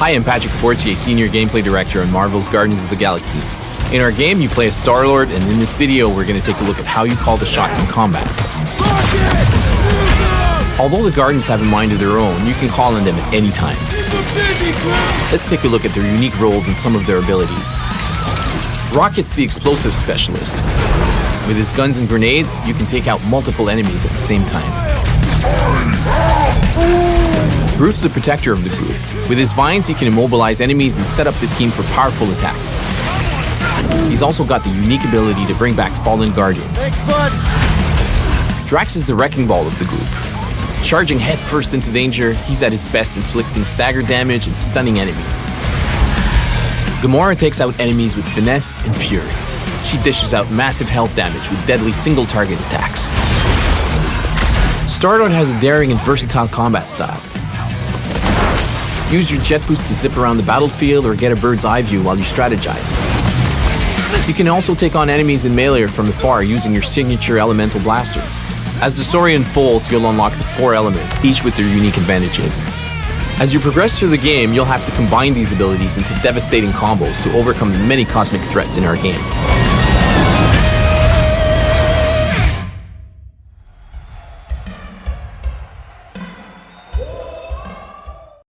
Hi, I'm Patrick Fortier, Senior Gameplay Director on Marvel's Guardians of the Galaxy. In our game, you play as Star-Lord, and in this video, we're going to take a look at how you call the shots in combat. Although the Guardians have a mind of their own, you can call on them at any time. Let's take a look at their unique roles and some of their abilities. Rocket's the explosive specialist. With his guns and grenades, you can take out multiple enemies at the same time. Groot's the protector of the group. With his vines, he can immobilize enemies and set up the team for powerful attacks. He's also got the unique ability to bring back fallen guardians. Thanks. Drax is the wrecking ball of the group. Charging headfirst into danger, he's at his best inflicting stagger damage and stunning enemies. Gamora takes out enemies with finesse and fury. She dishes out massive health damage with deadly single target attacks. Star-Lord has a daring and versatile combat style. Use your jet boost to zip around the battlefield or get a bird's eye view while you strategize. You can also take on enemies in melee from afar using your signature elemental blasters. As the story unfolds, you'll unlock the four elements, each with their unique advantages. As you progress through the game, you'll have to combine these abilities into devastating combos to overcome the many cosmic threats in our game.